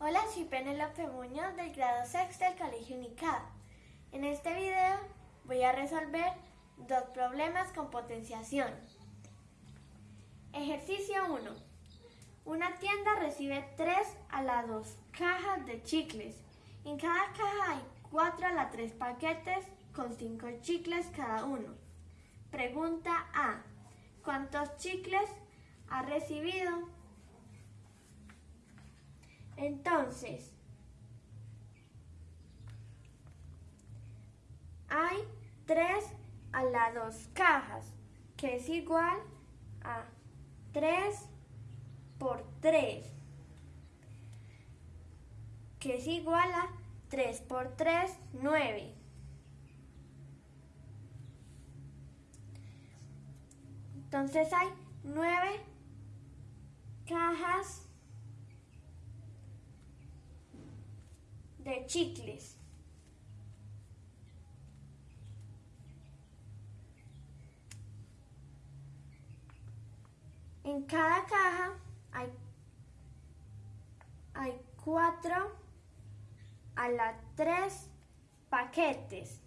Hola, soy Penelope Muñoz del grado sexto del Colegio Unicad. En este video voy a resolver dos problemas con potenciación. Ejercicio 1. Una tienda recibe 3 a la 2 cajas de chicles. En cada caja hay 4 a la 3 paquetes con 5 chicles cada uno. Pregunta A. ¿Cuántos chicles ha recibido? Entonces, hay 3 a las 2 cajas, que es igual a 3 por 3, que es igual a 3 por 3, 9. Entonces hay 9 cajas de chicles. En cada caja hay, hay cuatro a las tres paquetes,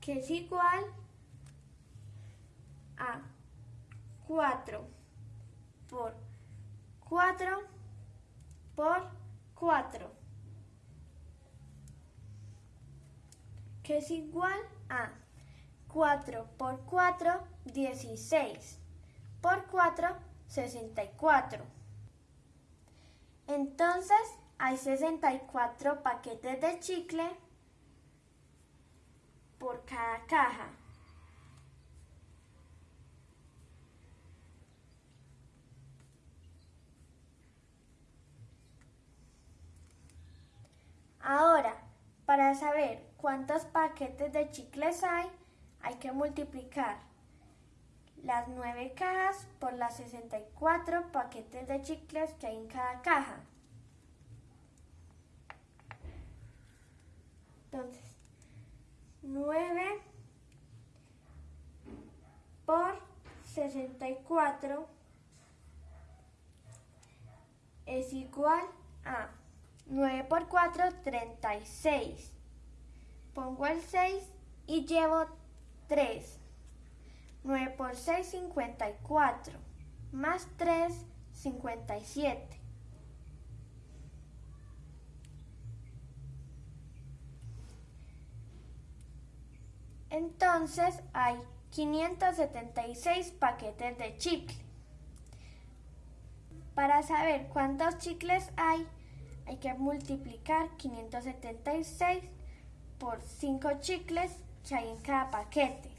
que es igual a 4 por 4 por 4. Que es igual a 4 por 4, 16, por 4, 64. Entonces hay 64 paquetes de chicle por cada caja. Ahora, para saber cuántos paquetes de chicles hay, hay que multiplicar las 9 cajas por las 64 paquetes de chicles que hay en cada caja. Entonces, 9 por 64 es igual a 9 por 4, 36 pongo el 6 y llevo 3. 9 por 6, 54. Más 3, 57. Entonces hay 576 paquetes de chicle. Para saber cuántos chicles hay, hay que multiplicar 576 por 5 chicles que hay en cada paquete.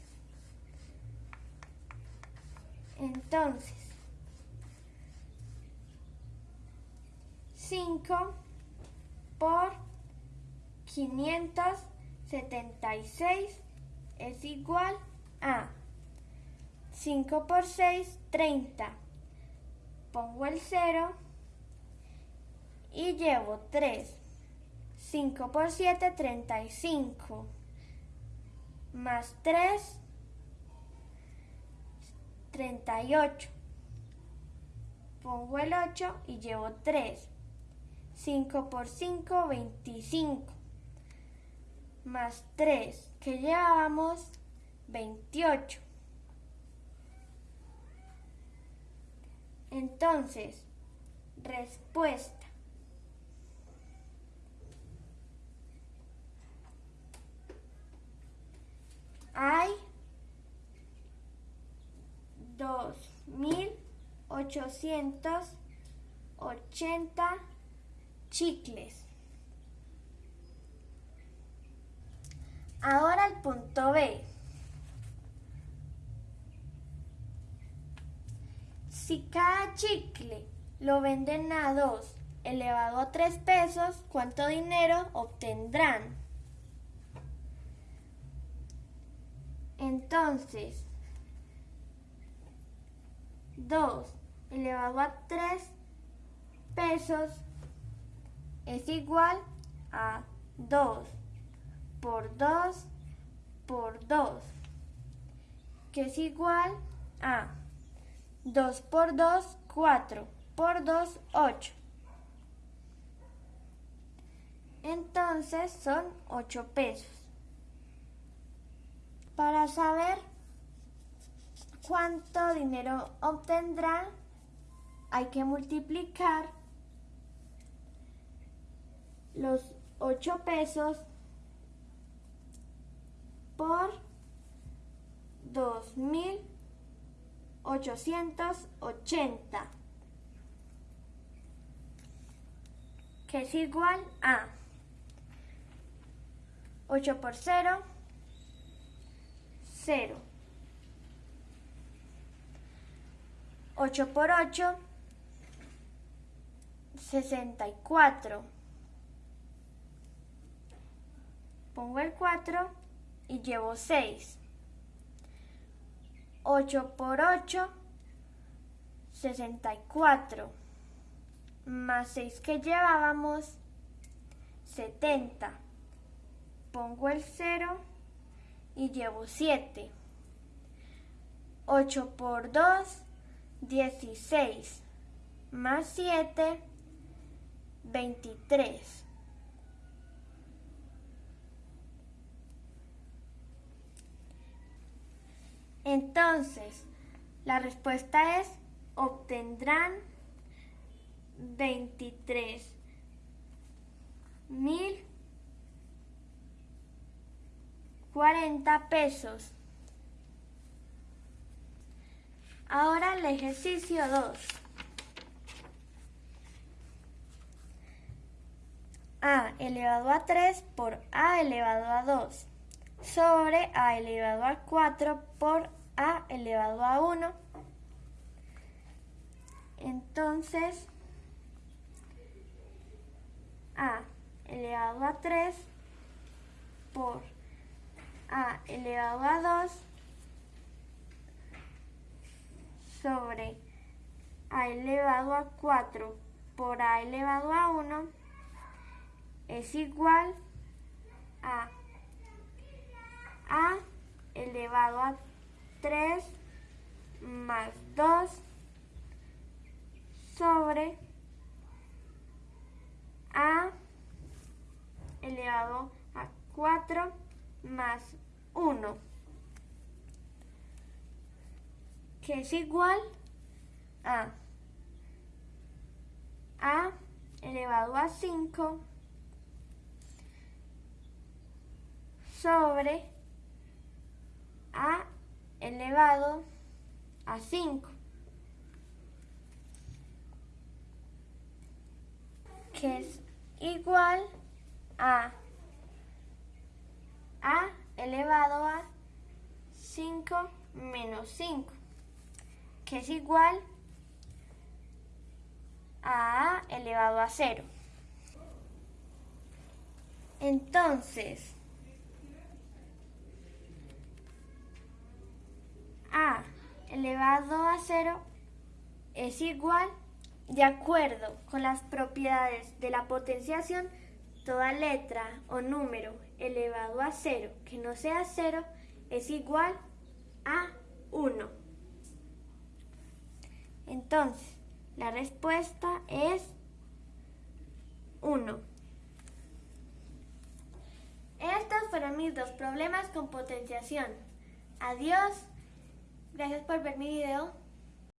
Entonces, 5 por 576 es igual a 5 por 6, 30. Pongo el 0 y llevo 3. 5 por 7, 35. Más 3, 38. Pongo el 8 y llevo 3. 5 por 5, 25. Más 3, que llevamos 28. Entonces, respuesta. Hay 2.880 chicles. Ahora el punto B. Si cada chicle lo venden a 2 elevado a 3 pesos, ¿cuánto dinero obtendrán? Entonces, 2 elevado a 3 pesos es igual a 2 por 2 por 2, que es igual a 2 por 2, 4, por 2, 8. Entonces son 8 pesos. Para saber cuánto dinero obtendrá, hay que multiplicar los 8 pesos por 2.880, que es igual a 8 por 0, 0. 8 por 8, 64. Pongo el 4 y llevo 6. 8 por 8, 64. Más 6 que llevábamos, 70 pongo el 0 y llevo 7. 8 por 2, 16. Más 7, 23. Entonces, la respuesta es, obtendrán 23 mil 40 pesos. Ahora el ejercicio 2. a elevado a 3 por a elevado a 2 sobre a elevado a 4 por a elevado a 1. Entonces, a elevado a 3 por a elevado a 2 sobre a elevado a 4 por a elevado a 1 es igual a a elevado a 3 más 2 sobre a elevado a 4 más 1, que es igual a a elevado a 5 sobre a elevado a 5, que es igual a a elevado a 5 menos 5, que es igual a a elevado a 0. Entonces, a elevado a 0 es igual, de acuerdo con las propiedades de la potenciación, toda letra o número elevado a 0 que no sea 0 es igual a 1. Entonces, la respuesta es 1. Estos fueron mis dos problemas con potenciación. Adiós. Gracias por ver mi video.